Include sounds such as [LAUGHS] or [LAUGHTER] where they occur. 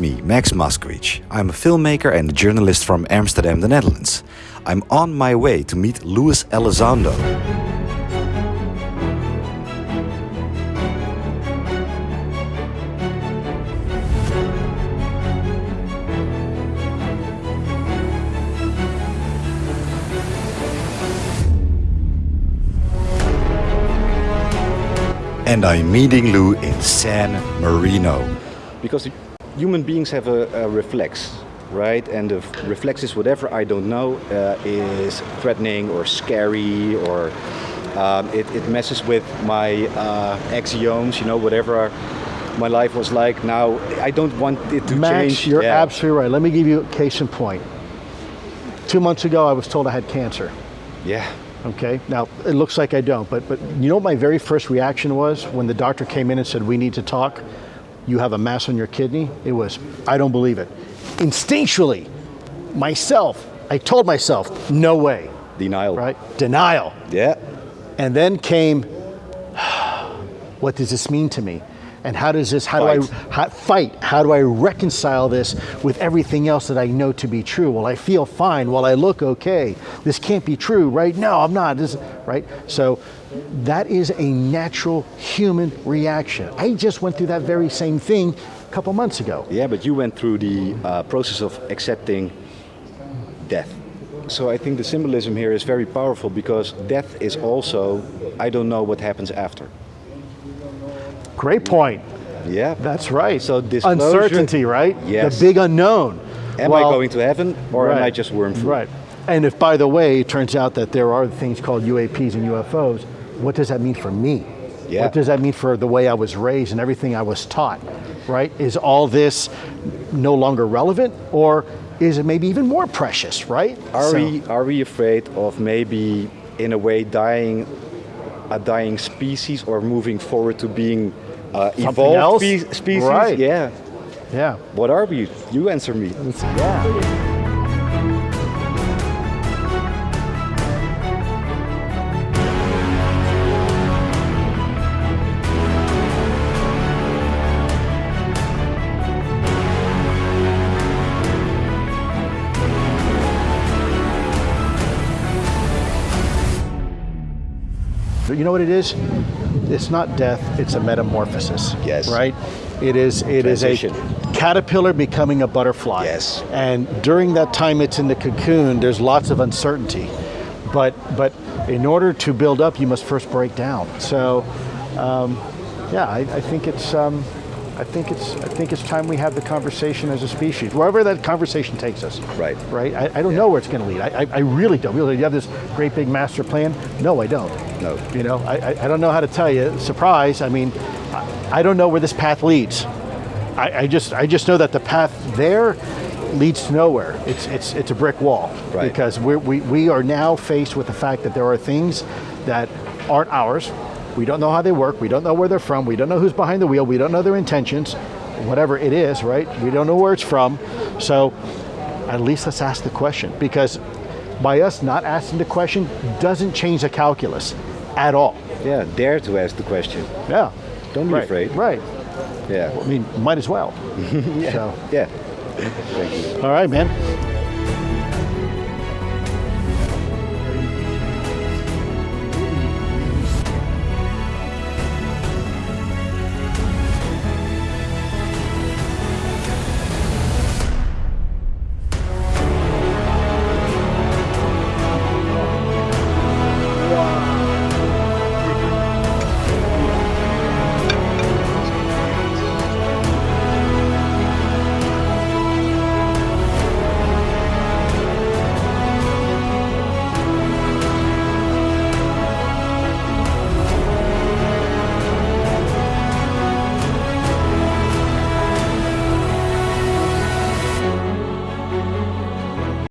me, Max Moskowitz. I'm a filmmaker and a journalist from Amsterdam, the Netherlands. I'm on my way to meet Luis Elizondo. And I'm meeting Lou in San Marino. Because human beings have a, a reflex, right? And the reflex is whatever I don't know uh, is threatening or scary or um, it, it, messes with my uh, axioms, you know, whatever my life was like. Now, I don't want it to Max, change. Max, you're yeah. absolutely right. Let me give you a case in point. Two months ago, I was told I had cancer. Yeah. Okay, now it looks like I don't, but, but you know what my very first reaction was when the doctor came in and said, we need to talk? You have a mass on your kidney? It was, I don't believe it. Instinctually, myself, I told myself, no way. Denial. Right? Denial. Yeah. And then came, [SIGHS] what does this mean to me? And how does this, how fight. do I how, fight? How do I reconcile this with everything else that I know to be true? Well, I feel fine. Well, I look okay. This can't be true, right? No, I'm not, this, right? So that is a natural human reaction. I just went through that very same thing a couple months ago. Yeah, but you went through the uh, process of accepting death. So I think the symbolism here is very powerful because death is also, I don't know what happens after. Great point. Yeah. That's right. So this Uncertainty, right? Yes. The big unknown. Am well, I going to heaven or right. am I just worm food? Right. And if, by the way, it turns out that there are things called UAPs and UFOs, what does that mean for me? Yeah. What does that mean for the way I was raised and everything I was taught, right? Is all this no longer relevant or is it maybe even more precious, right? Are, so, we, are we afraid of maybe, in a way, dying a dying species or moving forward to being uh, evolved spe species. Right. Yeah. Yeah. What are we? You answer me. Yeah. You know what it is? It's not death, it's a metamorphosis. Yes. Right? It is it Transition. is a caterpillar becoming a butterfly. Yes. And during that time it's in the cocoon, there's lots of uncertainty. But but in order to build up, you must first break down. So um, yeah, I, I, think it's um, I think it's I think it's time we have the conversation as a species, wherever that conversation takes us. Right. Right. I, I don't yeah. know where it's going to lead. I, I, really don't. Really, you have this great big master plan. No, I don't. No. You know, I, I don't know how to tell you. Surprise. I mean, I, I don't know where this path leads. I, I just I just know that the path there leads to nowhere. It's it's it's a brick wall. Right. Because we we we are now faced with the fact that there are things that aren't ours we don't know how they work. We don't know where they're from. We don't know who's behind the wheel. We don't know their intentions, whatever it is, right? We don't know where it's from. So at least let's ask the question because by us not asking the question doesn't change the calculus at all. Yeah, dare to ask the question. Yeah. Don't be right. afraid. Right. Yeah. Well, I mean, might as well. [LAUGHS] yeah. So. Yeah. Thank you. All right, man.